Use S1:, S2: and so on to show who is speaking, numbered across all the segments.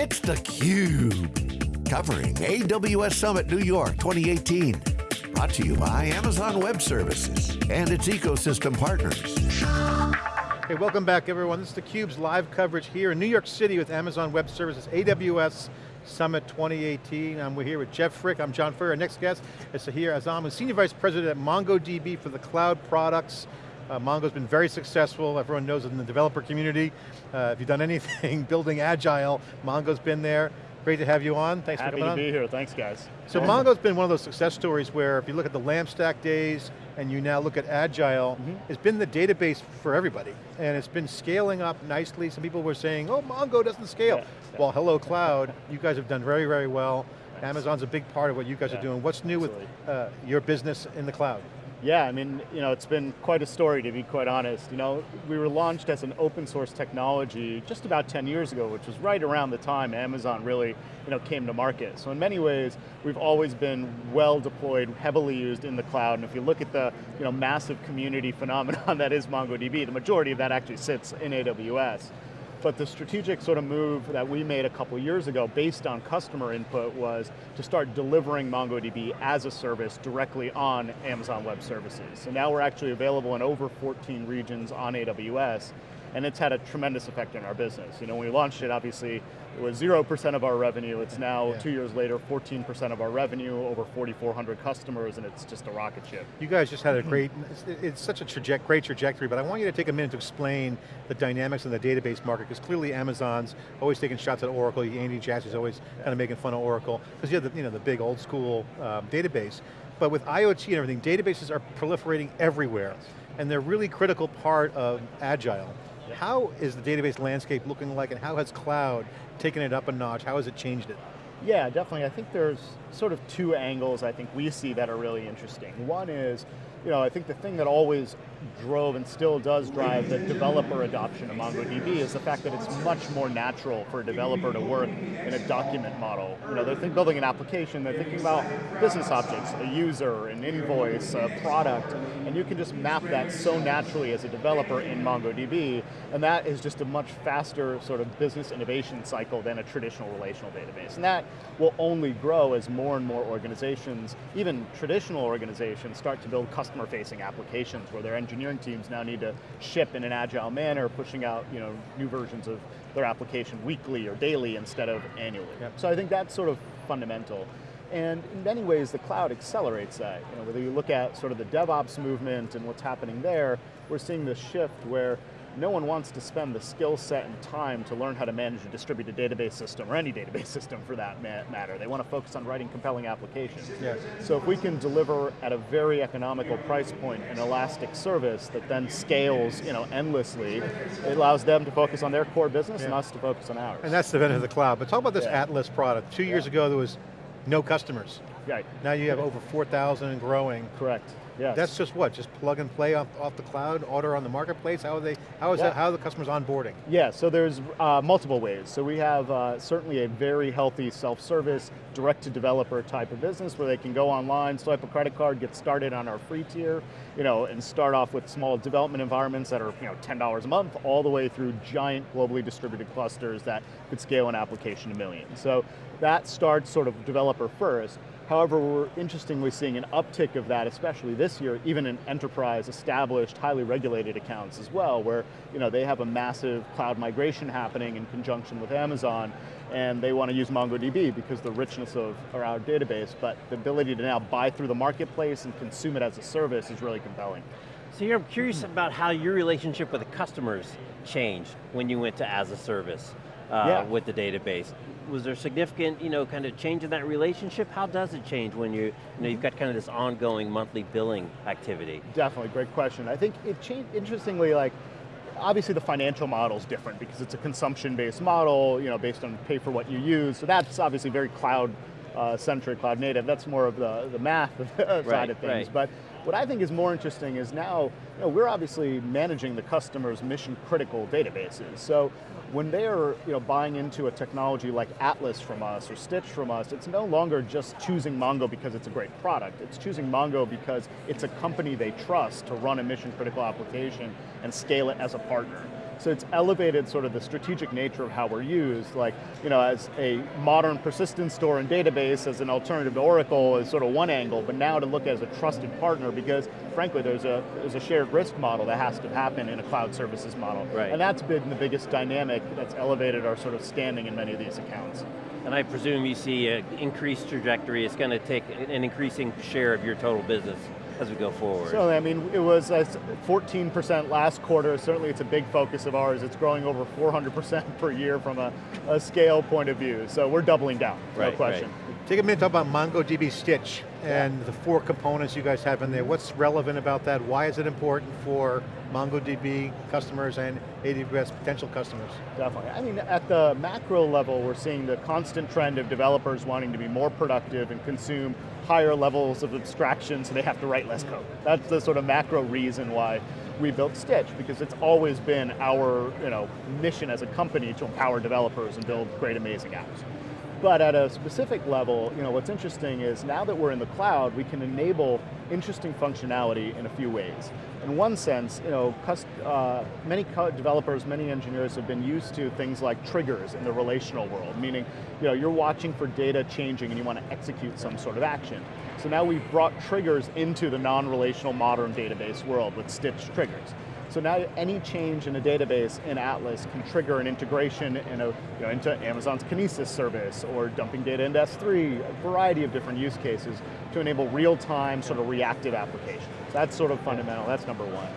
S1: It's theCUBE, covering AWS Summit New York 2018. Brought to you by Amazon Web Services and its ecosystem partners.
S2: Hey, welcome back everyone. This is theCUBE's live coverage here in New York City with Amazon Web Services, AWS Summit 2018. Um, we're here with Jeff Frick, I'm John Furrier. Our next guest is Sahir Azam, who's Senior Vice President at MongoDB for the cloud products. Uh, Mongo's been very successful, everyone knows it in the developer community. Uh, if you've done anything building agile, Mongo's been there. Great to have you on, thanks
S3: Happy
S2: for coming on.
S3: Happy to be here, thanks guys.
S2: So Mongo's been one of those success stories where if you look at the LAMP Stack days and you now look at Agile, mm -hmm. it's been the database for everybody. And it's been scaling up nicely. Some people were saying, oh, Mongo doesn't scale. Yeah, yeah. Well, hello cloud, you guys have done very, very well. Amazon's a big part of what you guys yeah, are doing. What's new absolutely. with uh, your business in the cloud?
S3: Yeah, I mean, you know, it's been quite a story to be quite honest. You know, we were launched as an open source technology just about 10 years ago, which was right around the time Amazon really, you know, came to market. So in many ways, we've always been well deployed, heavily used in the cloud. And if you look at the, you know, massive community phenomenon that is MongoDB, the majority of that actually sits in AWS. But the strategic sort of move that we made a couple years ago based on customer input was to start delivering MongoDB as a service directly on Amazon Web Services. So now we're actually available in over 14 regions on AWS, and it's had a tremendous effect in our business. You know, when we launched it, obviously, it was 0% of our revenue. It's now, yeah. two years later, 14% of our revenue, over 4,400 customers, and it's just a rocket ship.
S2: You guys just had a great, it's, such a traje great trajectory, but I want you to take a minute to explain the dynamics in the database market, because clearly Amazon's always taking shots at Oracle, Andy Jassy's always kind of making fun of Oracle, because you have the, you know, the big old school um, database. But with IoT and everything, databases are proliferating everywhere, and they're really critical part of Agile. How is the database landscape looking like and how has cloud taken it up a notch? How has it changed it?
S3: Yeah, definitely. I think there's sort of two angles I think we see that are really interesting. One is, you know, I think the thing that always drove and still does drive the developer adoption of MongoDB is the fact that it's much more natural for a developer to work in a document model. You know, they're building an application, they're thinking about business objects, a user, an invoice, a product, and you can just map that so naturally as a developer in MongoDB, and that is just a much faster sort of business innovation cycle than a traditional relational database. And that will only grow as more and more organizations, even traditional organizations, start to build customer-facing applications where their engineering teams now need to ship in an agile manner, pushing out you know, new versions of their application weekly or daily instead of annually. Yep. So I think that's sort of fundamental. And in many ways, the cloud accelerates that. You know, whether you look at sort of the DevOps movement and what's happening there, we're seeing this shift where no one wants to spend the skill set and time to learn how to manage a distributed database system, or any database system for that matter. They want to focus on writing compelling applications. Yes. So if we can deliver at a very economical price point an elastic service that then scales you know, endlessly, it allows them to focus on their core business yeah. and us to focus on ours.
S2: And that's the benefit of the cloud. But talk about this yeah. Atlas product. Two years yeah. ago there was no customers.
S3: Right.
S2: Now you have over 4,000 and growing.
S3: Correct. Yes.
S2: That's just what, just plug and play off, off the cloud, order on the marketplace? How are they, how is yeah. that, how are the customers onboarding?
S3: Yeah, so there's uh, multiple ways. So we have uh, certainly a very healthy self-service, direct-to-developer type of business where they can go online, swipe a credit card, get started on our free tier, you know, and start off with small development environments that are you know, $10 a month, all the way through giant globally distributed clusters that could scale an application to millions. So that starts sort of developer first. However, we're interestingly seeing an uptick of that, especially this year, even in enterprise established, highly regulated accounts as well, where you know, they have a massive cloud migration happening in conjunction with Amazon, and they want to use MongoDB because the richness of our database, but the ability to now buy through the marketplace and consume it as a service is really compelling.
S4: Sahir I'm curious about how your relationship with the customers changed when you went to as a service uh, yeah. with the database was there significant, you know, kind of change in that relationship? How does it change when you, you know, you've got kind of this ongoing monthly billing activity?
S3: Definitely, great question. I think it changed, interestingly, like, obviously the financial model is different because it's a consumption-based model, you know, based on pay for what you use, so that's obviously very cloud uh, centric, cloud native, that's more of the, the math side right, of things. Right. But what I think is more interesting is now, you know, we're obviously managing the customer's mission critical databases. So when they are you know, buying into a technology like Atlas from us or Stitch from us, it's no longer just choosing Mongo because it's a great product. It's choosing Mongo because it's a company they trust to run a mission critical application and scale it as a partner. So it's elevated sort of the strategic nature of how we're used, like, you know, as a modern persistent store and database as an alternative to Oracle is sort of one angle, but now to look as a trusted partner because frankly there's a, there's a shared risk model that has to happen in a cloud services model.
S4: Right.
S3: And that's been the biggest dynamic that's elevated our sort of standing in many of these accounts.
S4: And I presume you see an increased trajectory, it's going to take an increasing share of your total business as we go forward?
S3: So, I mean, it was uh, 14% last quarter. Certainly it's a big focus of ours. It's growing over 400% per year from a, a, scale point of view. So we're doubling down,
S4: right,
S3: no question.
S4: Right.
S2: Take a minute to talk about MongoDB Stitch and the four components you guys have in there. What's relevant about that? Why is it important for MongoDB customers and AWS potential customers?
S3: Definitely. I mean, at the macro level, we're seeing the constant trend of developers wanting to be more productive and consume higher levels of abstraction so they have to write less code. That's the sort of macro reason why we built Stitch, because it's always been our you know, mission as a company to empower developers and build great, amazing apps. But at a specific level, you know, what's interesting is now that we're in the cloud, we can enable interesting functionality in a few ways. In one sense, you know, uh, many developers, many engineers have been used to things like triggers in the relational world, meaning you know, you're watching for data changing and you want to execute some sort of action. So now we've brought triggers into the non-relational modern database world with Stitch triggers. So now any change in a database in Atlas can trigger an integration in a, you know, into Amazon's Kinesis service or dumping data into S3, a variety of different use cases to enable real-time sort of reactive applications. That's sort of fundamental, that's number one.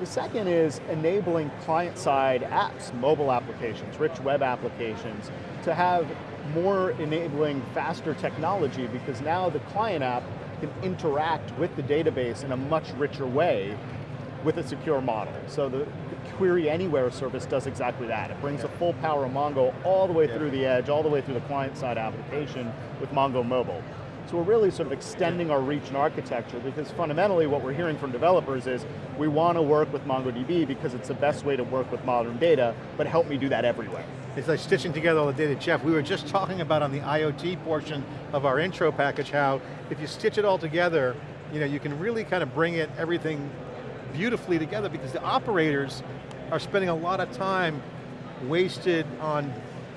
S3: The second is enabling client-side apps, mobile applications, rich web applications, to have more enabling faster technology because now the client app can interact with the database in a much richer way with a secure model. So the, the Query Anywhere service does exactly that. It brings yeah. the full power of Mongo all the way yeah. through the edge, all the way through the client-side application with Mongo Mobile. So we're really sort of extending our reach and architecture because fundamentally what we're hearing from developers is we want to work with MongoDB because it's the best way to work with modern data, but help me do that everywhere.
S2: It's like stitching together all the data. Jeff, we were just talking about on the IoT portion of our intro package how if you stitch it all together, you know, you can really kind of bring it, everything beautifully together because the operators are spending a lot of time wasted on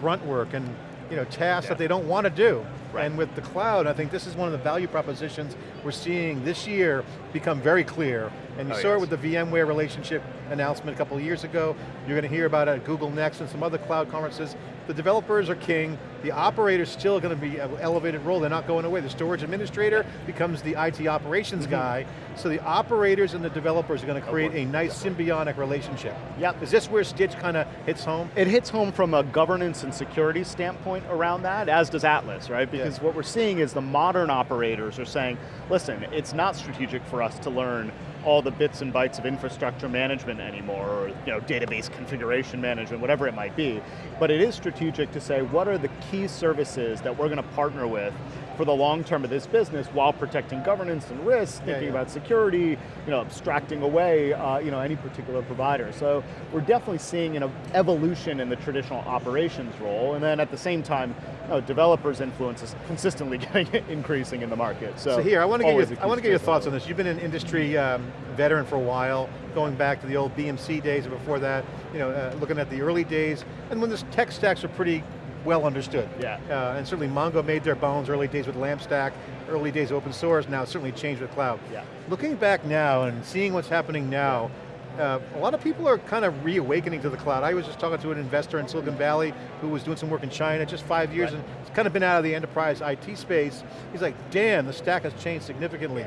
S2: grunt work and you know, tasks yeah. that they don't want to do. Right. And with the cloud, I think this is one of the value propositions we're seeing this year become very clear. And you oh, saw yes. it with the VMware relationship announcement a couple of years ago. You're going to hear about it at Google Next and some other cloud conferences. The developers are king. The operator's still going to be an elevated role. They're not going away. The storage administrator becomes the IT operations mm -hmm. guy. So the operators and the developers are going to create a nice symbiotic relationship.
S3: Yep.
S2: Is this where Stitch kind of hits home?
S3: It hits home from a governance and security standpoint around that, as does Atlas, right? Because yeah. what we're seeing is the modern operators are saying, listen, it's not strategic for us to learn all the bits and bytes of infrastructure management anymore, or you know, database configuration management, whatever it might be. But it is strategic to say, what are the key services that we're going to partner with for the long term of this business while protecting governance and risk, thinking yeah, yeah. about security, you know, abstracting away uh, you know, any particular provider. So we're definitely seeing an evolution in the traditional operations role, and then at the same time, you know, developers' influence is consistently getting increasing in the market. So,
S2: Sahir, I want to get your, I want to get your thoughts on this. You've been an industry um, veteran for a while, going back to the old BMC days and before that, you know, uh, looking at the early days, and when the tech stacks are pretty well understood.
S3: Yeah.
S2: Uh, and certainly Mongo made their bones early days with LAMPstack, early days open source, now certainly changed with cloud.
S3: Yeah.
S2: Looking back now and seeing what's happening now, uh, a lot of people are kind of reawakening to the cloud. I was just talking to an investor in Silicon Valley who was doing some work in China, just five years, right. and it's kind of been out of the enterprise IT space. He's like, damn, the stack has changed significantly.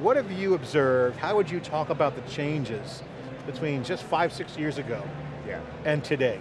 S2: What have you observed? How would you talk about the changes between just five, six years ago
S3: yeah.
S2: and today?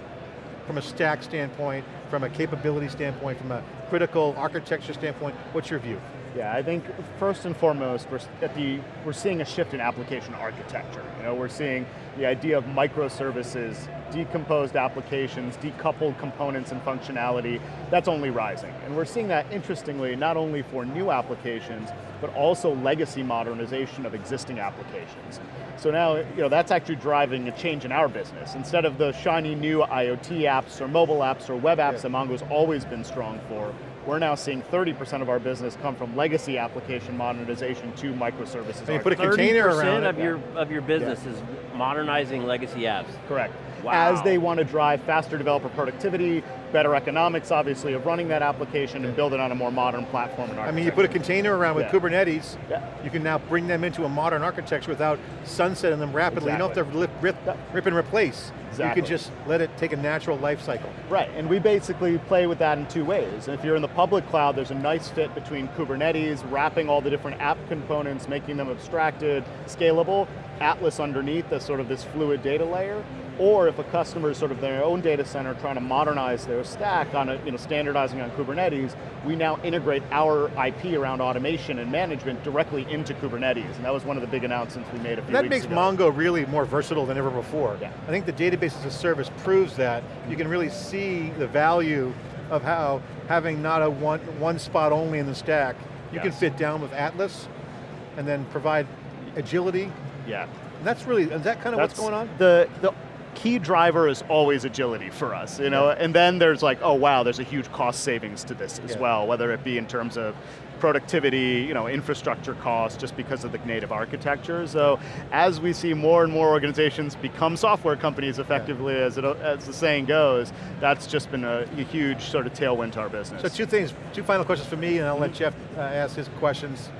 S2: From a stack standpoint, from a capability standpoint, from a critical architecture standpoint, what's your view?
S3: Yeah, I think first and foremost, we're, at the, we're seeing a shift in application architecture. You know, we're seeing the idea of microservices, decomposed applications, decoupled components and functionality, that's only rising. And we're seeing that, interestingly, not only for new applications, but also legacy modernization of existing applications. So now, you know, that's actually driving a change in our business. Instead of the shiny new IoT apps or mobile apps or web apps yeah. that Mongo's always been strong for, we're now seeing 30% of our business come from legacy application modernization to microservices.
S2: So you put a container around
S4: of your of your business yeah. is modernizing legacy apps.
S3: Correct.
S4: Wow.
S3: As they want to drive faster developer productivity, better economics, obviously, of running that application and build it on a more modern platform and
S2: I mean, you put a container around with
S3: yeah.
S2: Kubernetes,
S3: yeah.
S2: you can now bring them into a modern architecture without sunsetting them rapidly.
S3: Exactly.
S2: You don't have to rip, rip, rip and replace.
S3: Exactly.
S2: You can just let it take a natural life cycle.
S3: Right, and we basically play with that in two ways. If you're in the public cloud, there's a nice fit between Kubernetes, wrapping all the different app components, making them abstracted, scalable, Atlas underneath as sort of this fluid data layer, or if a customer is sort of their own data center trying to modernize their stack on a, you know, standardizing on Kubernetes, we now integrate our IP around automation and management directly into Kubernetes, and that was one of the big announcements we made a few
S2: that
S3: weeks
S2: ago.
S3: That
S2: makes Mongo really more versatile than ever before.
S3: Yeah.
S2: I think the database as a service proves that. You can really see the value of how having not a one, one spot only in the stack, you
S3: yes.
S2: can fit down with Atlas and then provide agility.
S3: Yeah.
S2: That's really, is that kind of
S3: that's
S2: what's going on?
S3: The, the key driver is always agility for us, you know, yeah. and then there's like, oh wow, there's a huge cost savings to this as yeah. well, whether it be in terms of productivity, you know, infrastructure costs, just because of the native architecture. So as we see more and more organizations become software companies effectively, yeah. as, it, as the saying goes, that's just been a, a, huge sort of tailwind to our business.
S2: So two things, two final questions for me, and I'll mm -hmm. let Jeff uh, ask his questions.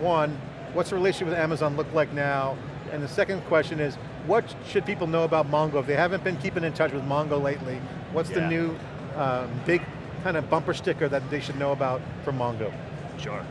S2: One, what's the relationship with Amazon look like now? And the second question is, what should people know about Mongo? If they haven't been keeping in touch with Mongo lately, what's yeah. the new um, big kind of bumper sticker that they should know about from Mongo?
S3: Sure.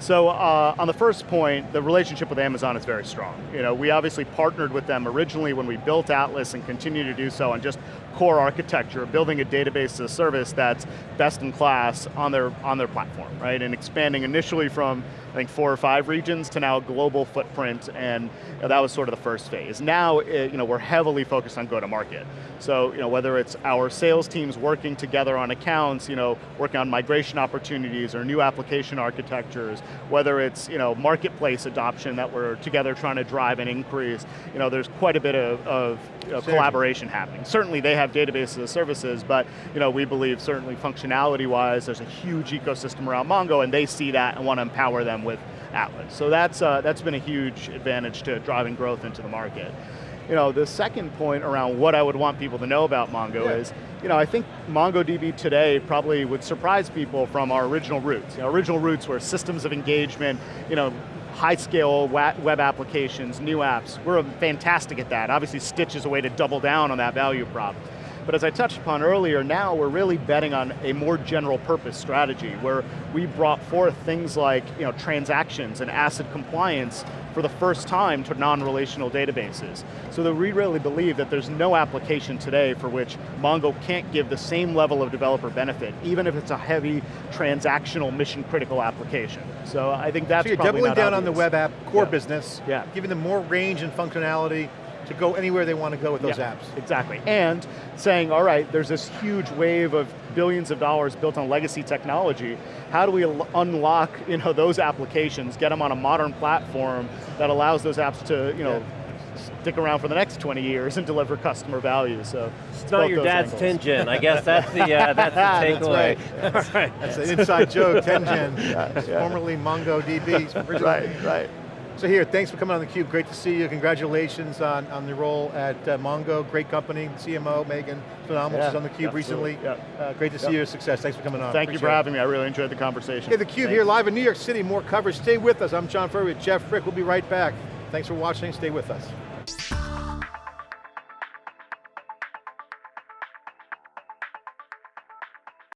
S3: So uh, on the first point, the relationship with Amazon is very strong. You know, we obviously partnered with them originally when we built Atlas and continue to do so on just core architecture, building a database as a service that's best in class on their, on their platform, right? And expanding initially from I think four or five regions to now a global footprint, and you know, that was sort of the first phase. Now, it, you know, we're heavily focused on go-to-market. So, you know, whether it's our sales teams working together on accounts, you know, working on migration opportunities or new application architectures, whether it's, you know, marketplace adoption that we're together trying to drive and increase, you know, there's quite a bit of, of you know, collaboration happening. Certainly they have databases as services, but, you know, we believe certainly functionality-wise, there's a huge ecosystem around Mongo, and they see that and want to empower them with Atlas. So that's, uh, that's been a huge advantage to driving growth into the market. You know, the second point around what I would want people to know about Mongo yeah. is, you know, I think MongoDB today probably would surprise people from our original roots. You know, original roots were systems of engagement, you know, high scale web applications, new apps. We're fantastic at that. Obviously Stitch is a way to double down on that value prop. But as I touched upon earlier, now we're really betting on a more general purpose strategy where we brought forth things like you know, transactions and ACID compliance for the first time to non-relational databases. So that we really believe that there's no application today for which Mongo can't give the same level of developer benefit, even if it's a heavy transactional mission critical application. So I think that's
S2: so you're doubling down
S3: obvious.
S2: on the web app core
S3: yeah.
S2: business,
S3: yeah.
S2: giving them more range and functionality, to go anywhere they want to go with those
S3: yeah,
S2: apps.
S3: Exactly, and saying, all right, there's this huge wave of billions of dollars built on legacy technology, how do we unlock you know, those applications, get them on a modern platform that allows those apps to you know, yeah. stick around for the next 20 years and deliver customer value, so.
S4: It's not your dad's
S3: angles.
S4: 10 gen, I guess that's the, uh, that's the takeaway.
S2: that's, right. that's an inside joke, 10 gen, yeah, yeah. formerly MongoDB.
S3: right, right.
S2: Sahir, thanks for coming on theCUBE, great to see you. Congratulations on, on the role at uh, Mongo, great company, CMO, Meagen, phenomenal, yeah, she's on theCUBE recently.
S3: Yeah.
S2: Uh, great to see your success, thanks for coming on.
S3: Thank
S2: Appreciate
S3: you for having me, I really enjoyed the conversation.
S2: Hey, theCUBE here live in New York City, more coverage, stay with us. I'm John Furrier with Jeff Frick, we'll be right back. Thanks for watching, stay with us.